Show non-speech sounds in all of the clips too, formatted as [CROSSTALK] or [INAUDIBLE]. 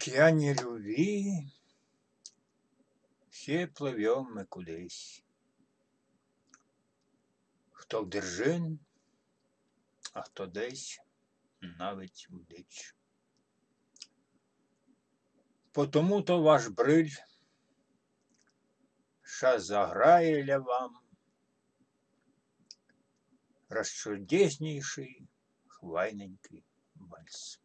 океане любви все плывем мы кудись. Хто в держин, а хто десь навіть в дич. Потому то ваш бриль ша заграє ля вам розчудеснейший хвайненький вальс.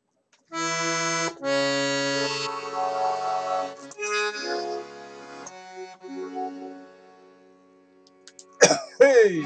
Hey!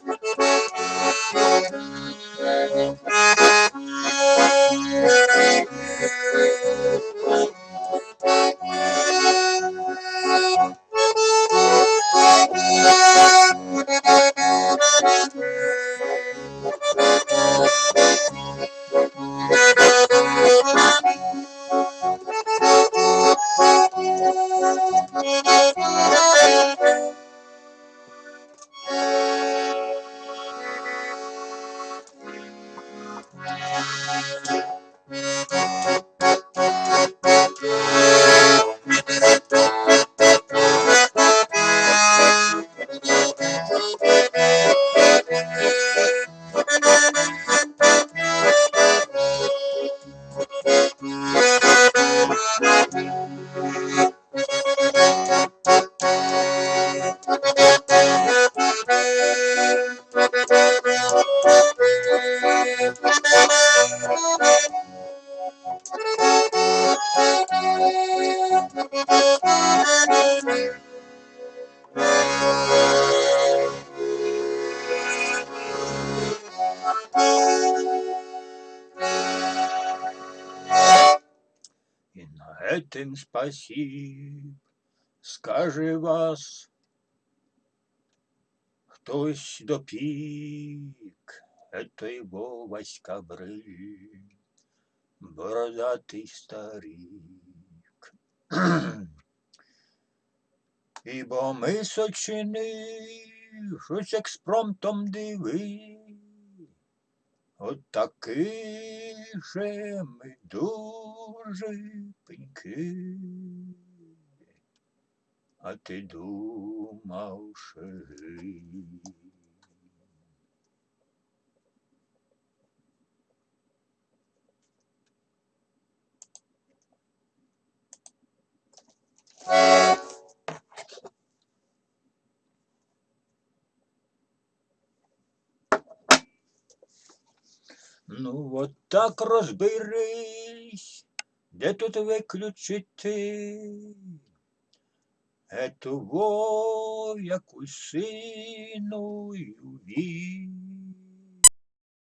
Música И на этом спасиб, скажи вас, хтось допік, это его Брыль, бородатый старик. [CLEARS THROAT] Ібо ми сочини, щось експромтом диви, От таки же ми дуже пеньки. А ти думав, що Ну, от так розберись, де тут виключити ету во якусь сину.